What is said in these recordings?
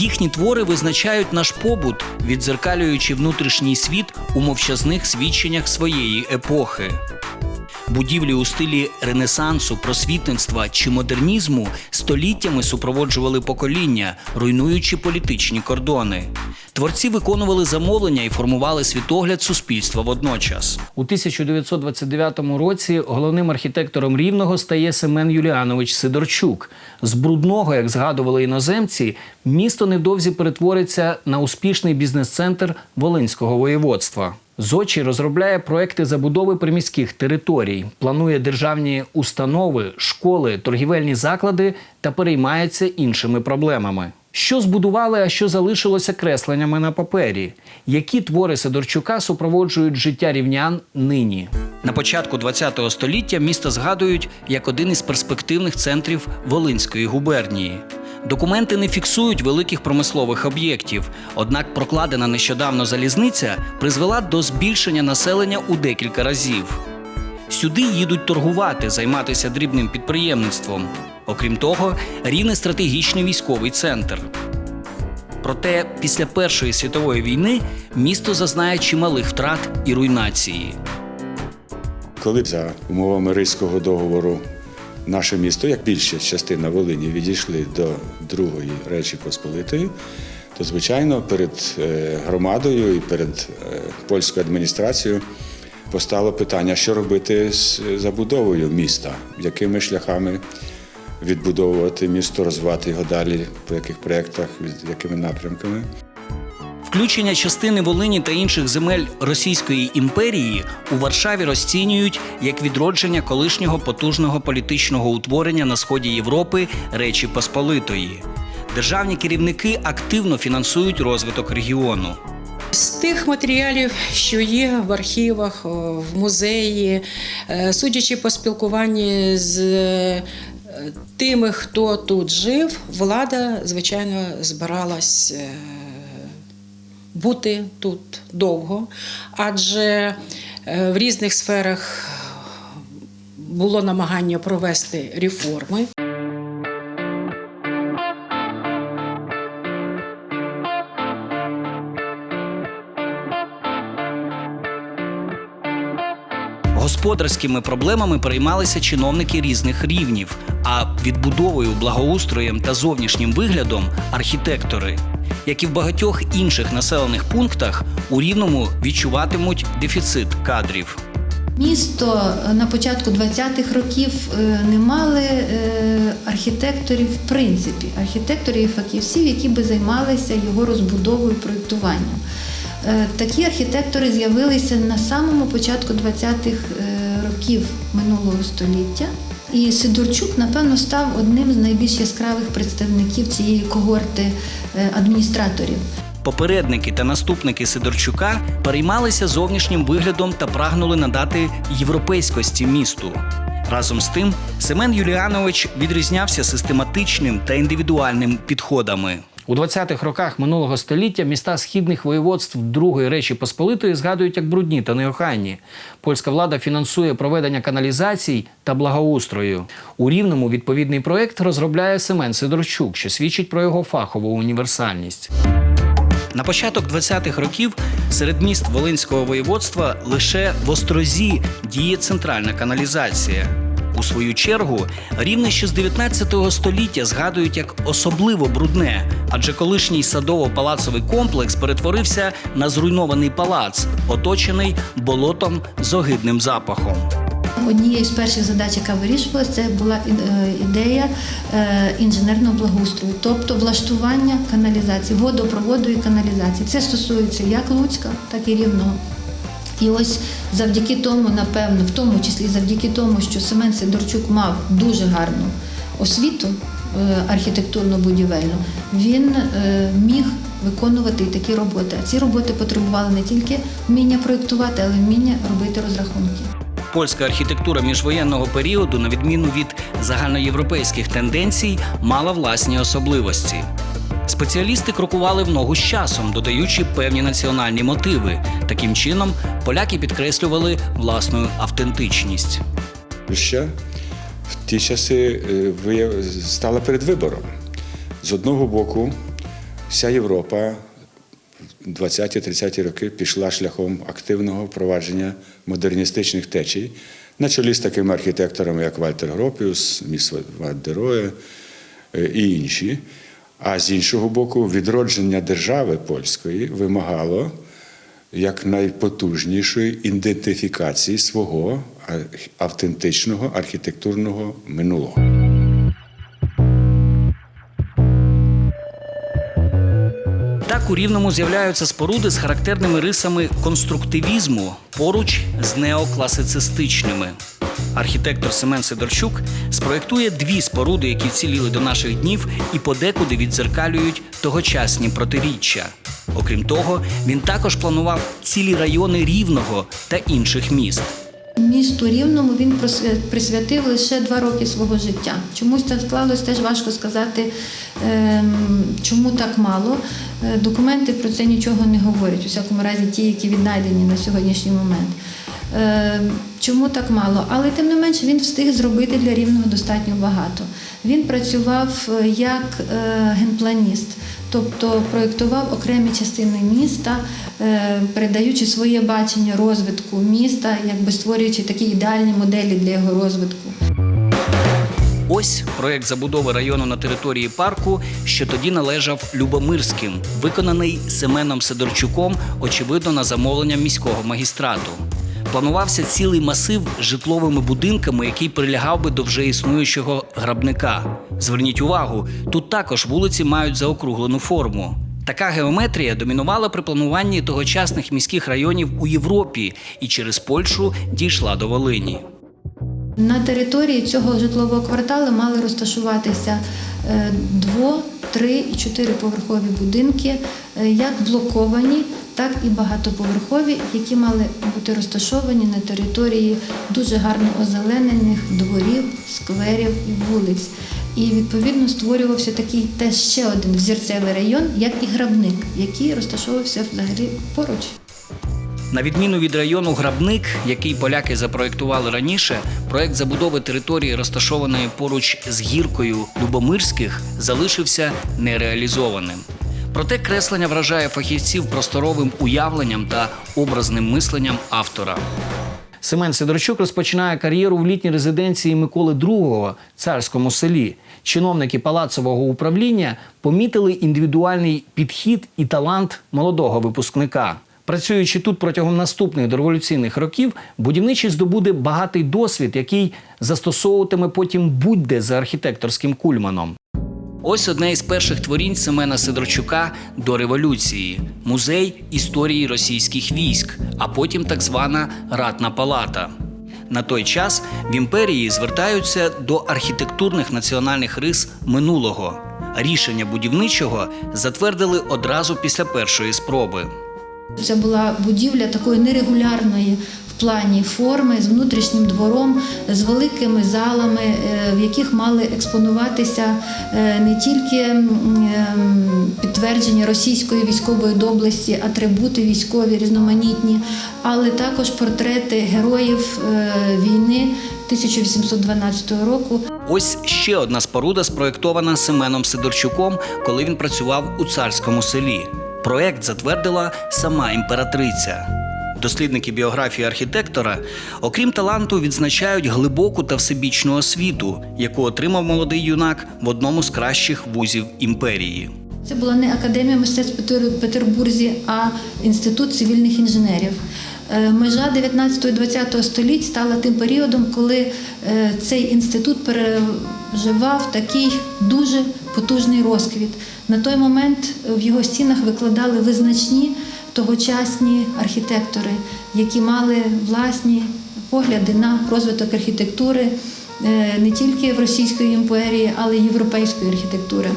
Їхні твори визначають наш побут, відзеркалюючи внутрішній світ у мовчазних свідченнях своєї епохи. Будівлі у стилі ренесансу, просвітництва чи модернізму століттями супроводжували покоління, руйнуючи політичні кордони. Творці виконували замовлення і формували світогляд суспільства водночас. У 1929 році головним архітектором рівного стає Семен Юліанович Сидорчук. З брудного, як згадували іноземці, місто невдовзі перетвориться на успішний бізнес-центр Волинського воєводства. Зочі розробляє проекти забудови приміських територій, планує державні установи, школи, торгівельні заклади та переймається іншими проблемами. Що збудували, а що залишилося кресленнями на папері? Які твори Сидорчука супроводжують життя рівнян нині? На початку ХХ століття місто згадують як один із перспективних центрів Волинської губернії. Документи не фіксують великих промислових об'єктів, однак прокладена нещодавно залізниця призвела до збільшення населення у декілька разів. Сюди їдуть торгувати, займатися дрібним підприємництвом. Окрім того, рівне стратегічний військовий центр. Проте після Першої світової війни місто зазнає чималих втрат і руйнації. Коли за умовами Ризького договору наше місто, як більша частина Волині, відійшли до Другої Речі Посполитої, то, звичайно, перед е, громадою і перед е, польською адміністрацією постало питання, що робити з забудовою міста, якими шляхами відбудовувати місто, розвивати його далі, по яких проєктах, якими напрямками. Включення частини Волині та інших земель Російської імперії у Варшаві розцінюють як відродження колишнього потужного політичного утворення на сході Європи Речі Посполитої. Державні керівники активно фінансують розвиток регіону. З тих матеріалів, що є в архівах, в музеї, е, судячи по спілкуванні з е, тими, хто тут жив, влада, звичайно, збиралась е, бути тут довго, адже в різних сферах було намагання провести реформи. Господарськими проблемами переймалися чиновники різних рівнів, а відбудовою, благоустроєм та зовнішнім виглядом архітектори. Як і в багатьох інших населених пунктах, у рівному відчуватимуть дефіцит кадрів. Місто е, на початку 20-х років е, не мали е, архітекторів, в принципі, архітекторів і фахівців, які би займалися його розбудовою, проєктуванням. Такі архітектори з'явилися на самому початку 20-х років минулого століття. І Сидорчук, напевно, став одним з найбільш яскравих представників цієї когорти е, адміністраторів. Попередники та наступники Сидорчука переймалися зовнішнім виглядом та прагнули надати європейськості місту. Разом з тим, Семен Юліанович відрізнявся систематичним та індивідуальним підходами. У 20-х роках минулого століття міста східних воєводств Другої Речі Посполитої згадують як брудні та неохайні. Польська влада фінансує проведення каналізацій та благоустрою. У Рівному відповідний проект розробляє Семен Сидорчук, що свідчить про його фахову універсальність. На початок 20-х років серед міст Волинського воєводства лише в Острозі діє центральна каналізація. У свою чергу рівне ще з 19 століття згадують як особливо брудне, адже колишній садово-палацовий комплекс перетворився на зруйнований палац, оточений болотом з огидним запахом. Однією з перших задач, яка вирішувалася, це була е, ідея е, інженерного благоустрою, тобто влаштування каналізації, водопроводу і каналізації. Це стосується як Луцька, так і Рівного. І ось завдяки тому, напевно, в тому числі завдяки тому, що Семен Сидорчук мав дуже гарну освіту е, архітектурно-будівельну, він е, міг виконувати такі роботи. А ці роботи потребували не тільки вміння проєктувати, але й вміння робити розрахунки. Польська архітектура міжвоєнного періоду, на відміну від загальноєвропейських тенденцій, мала власні особливості. Спеціалісти крокували в ногу з часом, додаючи певні національні мотиви. Таким чином, поляки підкреслювали власну автентичність. Польща в ті часи е, стала перед вибором. З одного боку, вся Європа в 20-30 роки пішла шляхом активного впровадження модерністичних течій на чолі з такими архітекторами, як Вальтер Гропіус, Міс Ван дер Роє е, і інші. А з іншого боку, відродження держави польської вимагало як найпотужнішої ідентифікації свого автентичного архітектурного минулого. Так у Рівному з'являються споруди з характерними рисами конструктивізму поруч з неокласицистичними. Архітектор Семен Сидорчук спроєктує дві споруди, які вціліли до наших днів і подекуди відзеркалюють тогочасні протиріччя. Окрім того, він також планував цілі райони Рівного та інших міст. Місту Рівному він присвятив лише два роки свого життя. Чомусь так склалось, теж важко сказати, ем, чому так мало. Е, Документи про це нічого не говорять, у всякому разі, ті, які віднайдені на сьогоднішній момент. Е, Чому так мало? Але тим не менше він встиг зробити для рівного достатньо багато. Він працював е, як е, генпланіст, тобто проєктував окремі частини міста, е, передаючи своє бачення розвитку міста, якби створюючи такі ідеальні моделі для його розвитку. Ось проект забудови району на території парку, що тоді належав Любомирським, виконаний Семеном Сидорчуком, очевидно, на замовлення міського магістрату. Планувався цілий масив з житловими будинками, який прилягав би до вже існуючого грабника. Зверніть увагу, тут також вулиці мають заокруглену форму. Така геометрія домінувала при плануванні тогочасних міських районів у Європі і через Польщу дійшла до Волині. На території цього житлового кварталу мали розташуватися е, дво, три і чотириповерхові будинки, е, як блоковані, так і багатоповерхові, які мали бути розташовані на території дуже гарно озеленених дворів, скверів і вулиць. І відповідно створювався такий теж ще один взірцевий район, як і грабник, який розташовувався взагалі поруч. На відміну від району Грабник, який поляки запроектували раніше, проект забудови території, розташованої поруч з гіркою Любомирських, залишився нереалізованим. Проте креслення вражає фахівців просторовим уявленням та образним мисленням автора. Семен Сидорчук розпочинає кар'єру в літній резиденції Миколи II – царському селі. Чиновники палацового управління помітили індивідуальний підхід і талант молодого випускника. Працюючи тут протягом наступних дореволюційних років, будівничий здобуде багатий досвід, який застосовуватиме потім будь-де за архітекторським кульманом. Ось одне із перших творінь Семена Сидорчука до революції музей історії російських військ, а потім так звана Ратна палата. На той час в імперії звертаються до архітектурних національних рис минулого. Рішення будівничого затвердили одразу після першої спроби. Це була будівля такої нерегулярної плані форми з внутрішнім двором, з великими залами, е, в яких мали експонуватися е, не тільки ем, підтвердження російської військової доблесті, атрибути військові різноманітні, але також портрети героїв е, війни 1812 року. Ось ще одна споруда, спроєктована Семеном Сидорчуком, коли він працював у царському селі. Проект затвердила сама імператриця. Дослідники біографії архітектора, окрім таланту, відзначають глибоку та всебічну освіту, яку отримав молодий юнак в одному з кращих вузів імперії. Це була не академія мистецтв Петербурзі, а інститут цивільних інженерів. Е, Межа 19-20 століть стала тим періодом, коли е, цей інститут переживав такий дуже потужний розквіт. На той момент в його стінах викладали визначні тогочасні архітектори, які мали власні погляди на розвиток архітектури е, не тільки в Російської імперії, але й європейської архітектури.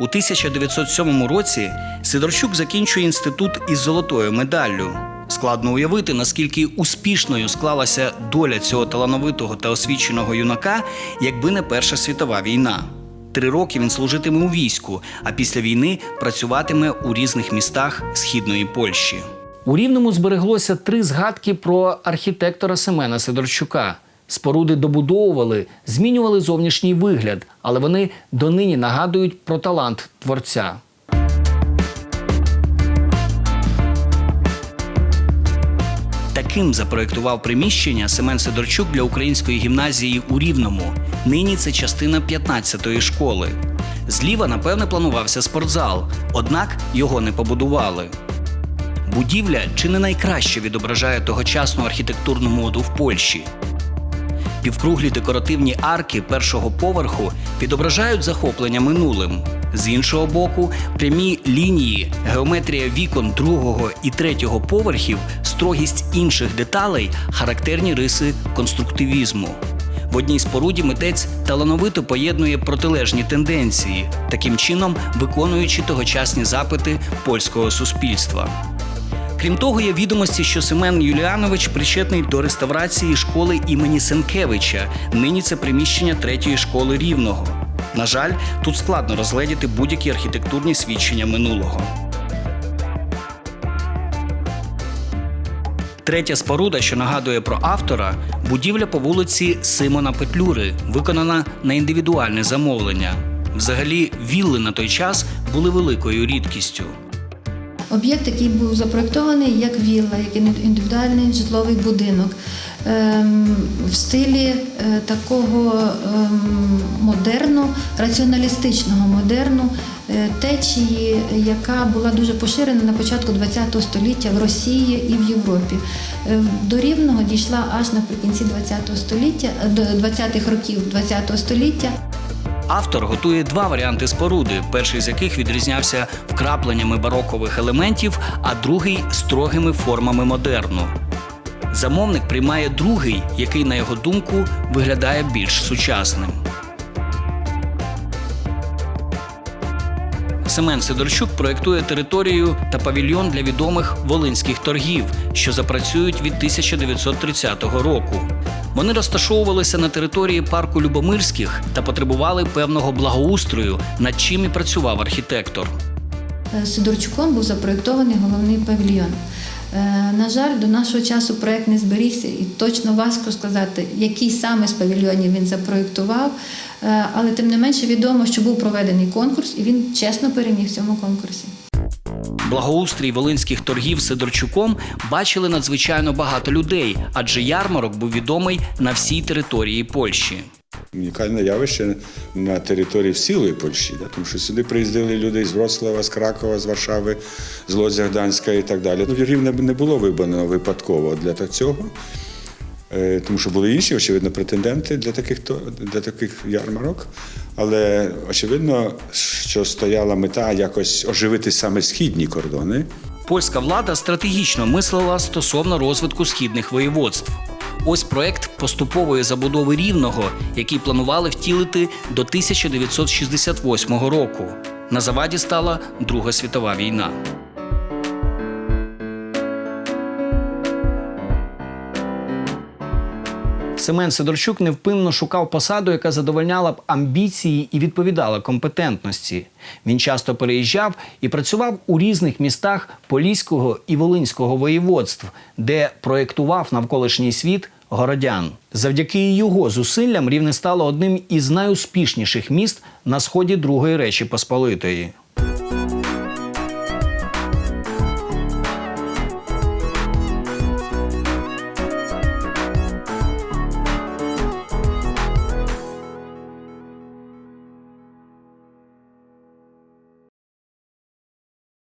У 1907 році Сидорчук закінчує інститут із золотою медаллю. Складно уявити, наскільки успішною склалася доля цього талановитого та освіченого юнака, якби не Перша світова війна. Три роки він служитиме у війську, а після війни працюватиме у різних містах східної Польщі. У Рівному збереглося три згадки про архітектора Семена Сидорчука. Споруди добудовували, змінювали зовнішній вигляд, але вони донині нагадують про талант творця. Таким запроектував приміщення Семен Сидорчук для української гімназії у Рівному. Нині це частина 15-ї школи. Зліва, напевне, планувався спортзал, однак його не побудували. Будівля чи не найкраще відображає тогочасну архітектурну моду в Польщі. Півкруглі декоративні арки першого поверху відображають захоплення минулим. З іншого боку, прямі лінії, геометрія вікон другого і третього поверхів, строгість інших деталей характерні риси конструктивізму. В одній споруді митець талановито поєднує протилежні тенденції, таким чином виконуючи тогочасні запити польського суспільства. Крім того, є відомості, що Семен Юліанович причетний до реставрації школи імені Сенкевича. Нині це приміщення третьої школи рівного. На жаль, тут складно розгледіти будь-які архітектурні свідчення минулого. Третя споруда, що нагадує про автора, будівля по вулиці Симона Петлюри, виконана на індивідуальне замовлення. Взагалі, вілли на той час були великою рідкістю. Об'єкт, який був запроєктований як вілла, як індивідуальний житловий будинок ем, в стилі е, такого ем, модерну, раціоналістичного модерну течії, яка була дуже поширена на початку ХХ століття в Росії і в Європі. Е, До Рівного дійшла аж наприкінці ХХ століття, до 20-х років ХХ століття. Автор готує два варіанти споруди, перший з яких відрізнявся вкрапленнями барокових елементів, а другий строгими формами модерну. Замовник приймає другий, який, на його думку, виглядає більш сучасним. Семен Сидорчук проєктує територію та павільйон для відомих волинських торгів, що запрацюють від 1930 року. Вони розташовувалися на території парку Любомирських та потребували певного благоустрою, над чим і працював архітектор. Е, Сидорчуком був запроєктований головний павільйон. Е, На жаль, до нашого часу проект не зберігся, і точно важко сказати, який саме з павільйонів він запроєктував. Е, Але тим не менше відомо, що був проведений конкурс, і він чесно переміг в цьому конкурсі. Благоустрій волинських торгів Сидорчуком бачили надзвичайно багато людей, адже ярмарок був відомий на всій території Польщі. Унікальне явище на території цілої Польщі, да? тому що сюди приїздили люди з Вроцлава, з Кракова, з Варшави, з Лодзя Гданська і так далі. Ну, Рівне не було вибрано випадково для цього, е, тому що були інші, очевидно, претенденти для таких, для таких ярмарок. Але очевидно, що стояла мета якось оживити саме східні кордони. Польська влада стратегічно мислила стосовно розвитку східних воєводств. Ось проект поступової забудови рівного, який планували втілити до 1968 року. На заваді стала Друга світова війна. Семен Сидорчук невпинно шукав посаду, яка задовольняла б амбіції і відповідала компетентності. Він часто переїжджав і працював у різних містах Поліського і Волинського воєводств, де проєктував навколишній світ городян. Завдяки його зусиллям рівне стало одним із найуспішніших міст на сході Другої Речі Посполитої.